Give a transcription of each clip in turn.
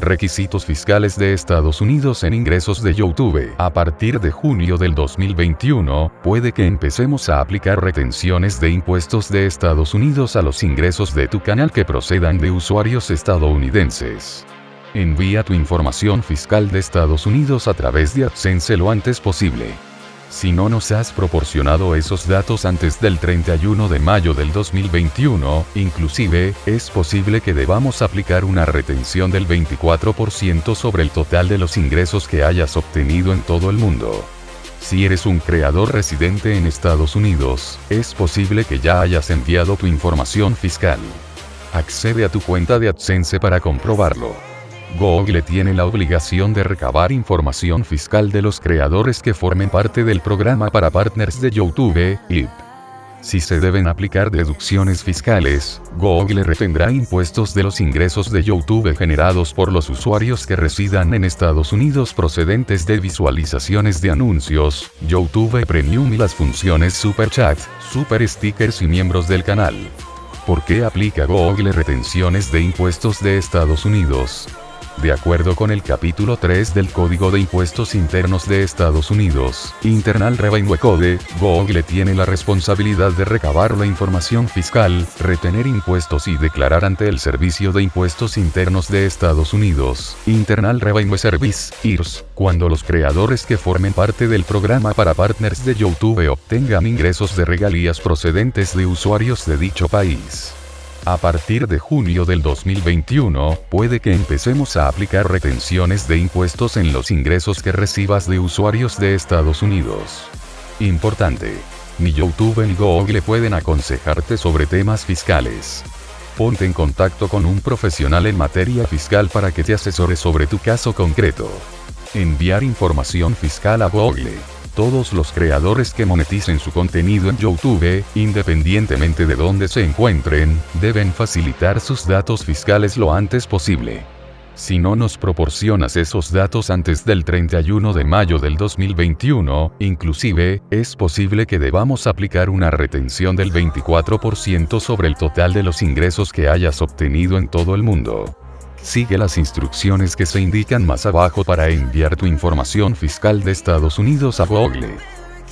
Requisitos fiscales de Estados Unidos en ingresos de YouTube. A partir de junio del 2021, puede que empecemos a aplicar retenciones de impuestos de Estados Unidos a los ingresos de tu canal que procedan de usuarios estadounidenses. Envía tu información fiscal de Estados Unidos a través de AdSense lo antes posible. Si no nos has proporcionado esos datos antes del 31 de mayo del 2021, inclusive, es posible que debamos aplicar una retención del 24% sobre el total de los ingresos que hayas obtenido en todo el mundo. Si eres un creador residente en Estados Unidos, es posible que ya hayas enviado tu información fiscal. Accede a tu cuenta de AdSense para comprobarlo. Google tiene la obligación de recabar información fiscal de los creadores que formen parte del programa para partners de YouTube, IP. Si se deben aplicar deducciones fiscales, Google retendrá impuestos de los ingresos de YouTube generados por los usuarios que residan en Estados Unidos procedentes de visualizaciones de anuncios, YouTube Premium y las funciones Super Chat, Super Stickers y miembros del canal. ¿Por qué aplica Google retenciones de impuestos de Estados Unidos? De acuerdo con el capítulo 3 del Código de Impuestos Internos de Estados Unidos, Internal Revenue Code, Google tiene la responsabilidad de recabar la información fiscal, retener impuestos y declarar ante el Servicio de Impuestos Internos de Estados Unidos, Internal Revenue Service, IRS, cuando los creadores que formen parte del programa para partners de YouTube obtengan ingresos de regalías procedentes de usuarios de dicho país. A partir de junio del 2021, puede que empecemos a aplicar retenciones de impuestos en los ingresos que recibas de usuarios de Estados Unidos. Importante. Ni YouTube ni Google pueden aconsejarte sobre temas fiscales. Ponte en contacto con un profesional en materia fiscal para que te asesore sobre tu caso concreto. Enviar información fiscal a Google todos los creadores que moneticen su contenido en YouTube, independientemente de dónde se encuentren, deben facilitar sus datos fiscales lo antes posible. Si no nos proporcionas esos datos antes del 31 de mayo del 2021, inclusive, es posible que debamos aplicar una retención del 24% sobre el total de los ingresos que hayas obtenido en todo el mundo. Sigue las instrucciones que se indican más abajo para enviar tu información fiscal de Estados Unidos a Google.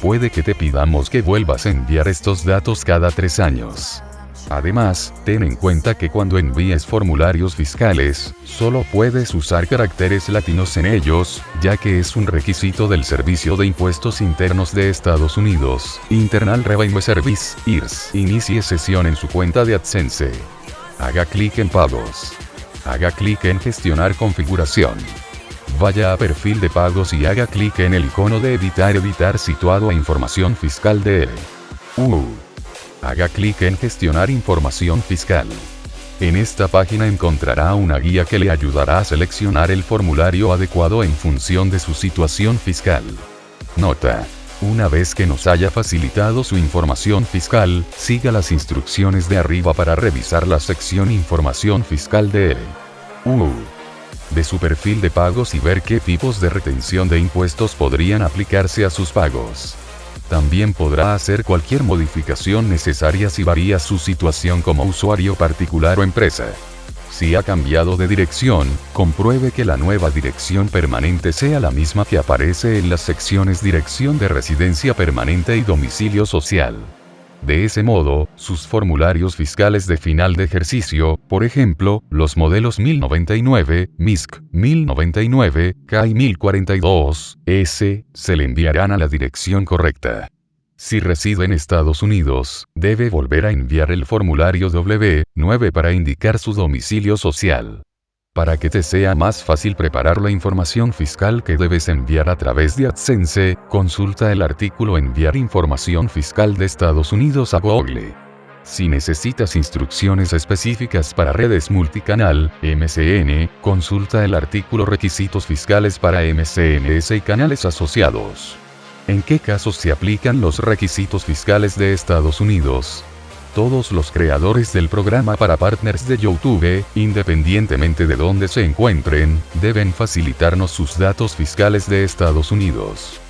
Puede que te pidamos que vuelvas a enviar estos datos cada tres años. Además, ten en cuenta que cuando envíes formularios fiscales, solo puedes usar caracteres latinos en ellos, ya que es un requisito del Servicio de Impuestos Internos de Estados Unidos, Internal Revenue Service, IRS. Inicie sesión en su cuenta de AdSense. Haga clic en pagos. Haga clic en Gestionar configuración. Vaya a perfil de pagos y haga clic en el icono de editar editar situado a información fiscal de él. Uh. Haga clic en Gestionar información fiscal. En esta página encontrará una guía que le ayudará a seleccionar el formulario adecuado en función de su situación fiscal. Nota. Una vez que nos haya facilitado su información fiscal, siga las instrucciones de arriba para revisar la sección Información fiscal de él. U. De su perfil de pagos y ver qué tipos de retención de impuestos podrían aplicarse a sus pagos. También podrá hacer cualquier modificación necesaria si varía su situación como usuario particular o empresa. Si ha cambiado de dirección, compruebe que la nueva dirección permanente sea la misma que aparece en las secciones Dirección de Residencia Permanente y Domicilio Social. De ese modo, sus formularios fiscales de final de ejercicio, por ejemplo, los modelos 1099, MISC 1099, KI 1042, S, se le enviarán a la dirección correcta. Si reside en Estados Unidos, debe volver a enviar el formulario W9 para indicar su domicilio social. Para que te sea más fácil preparar la información fiscal que debes enviar a través de AdSense, consulta el artículo Enviar información fiscal de Estados Unidos a Google. Si necesitas instrucciones específicas para redes multicanal, MCN, consulta el artículo Requisitos fiscales para MCNS y canales asociados. ¿En qué casos se aplican los requisitos fiscales de Estados Unidos? Todos los creadores del programa para partners de YouTube, independientemente de dónde se encuentren, deben facilitarnos sus datos fiscales de Estados Unidos.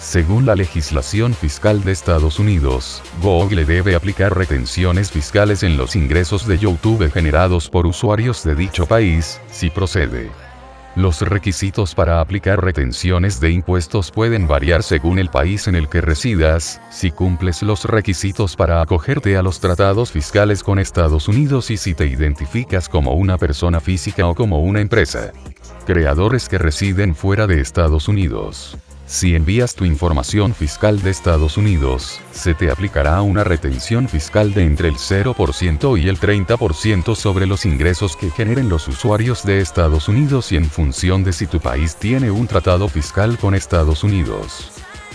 Según la legislación fiscal de Estados Unidos, Google debe aplicar retenciones fiscales en los ingresos de YouTube generados por usuarios de dicho país, si procede. Los requisitos para aplicar retenciones de impuestos pueden variar según el país en el que residas, si cumples los requisitos para acogerte a los tratados fiscales con Estados Unidos y si te identificas como una persona física o como una empresa. Creadores que residen fuera de Estados Unidos. Si envías tu información fiscal de Estados Unidos, se te aplicará una retención fiscal de entre el 0% y el 30% sobre los ingresos que generen los usuarios de Estados Unidos y en función de si tu país tiene un tratado fiscal con Estados Unidos.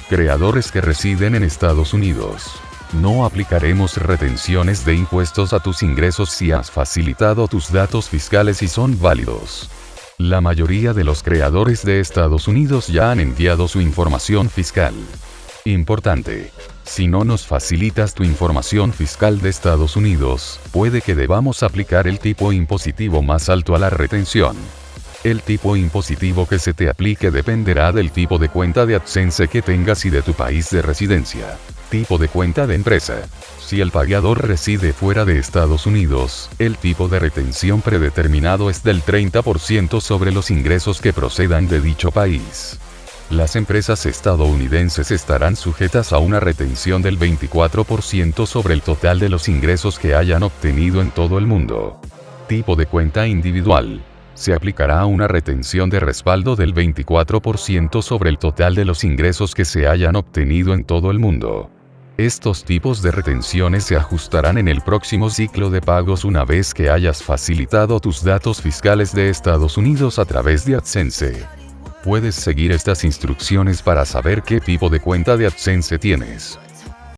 Creadores que residen en Estados Unidos. No aplicaremos retenciones de impuestos a tus ingresos si has facilitado tus datos fiscales y son válidos. La mayoría de los creadores de Estados Unidos ya han enviado su información fiscal. Importante. Si no nos facilitas tu información fiscal de Estados Unidos, puede que debamos aplicar el tipo impositivo más alto a la retención. El tipo impositivo que se te aplique dependerá del tipo de cuenta de AdSense que tengas y de tu país de residencia. Tipo de cuenta de empresa. Si el pagador reside fuera de Estados Unidos, el tipo de retención predeterminado es del 30% sobre los ingresos que procedan de dicho país. Las empresas estadounidenses estarán sujetas a una retención del 24% sobre el total de los ingresos que hayan obtenido en todo el mundo. Tipo de cuenta individual. Se aplicará una retención de respaldo del 24% sobre el total de los ingresos que se hayan obtenido en todo el mundo. Estos tipos de retenciones se ajustarán en el próximo ciclo de pagos una vez que hayas facilitado tus datos fiscales de Estados Unidos a través de AdSense. Puedes seguir estas instrucciones para saber qué tipo de cuenta de AdSense tienes.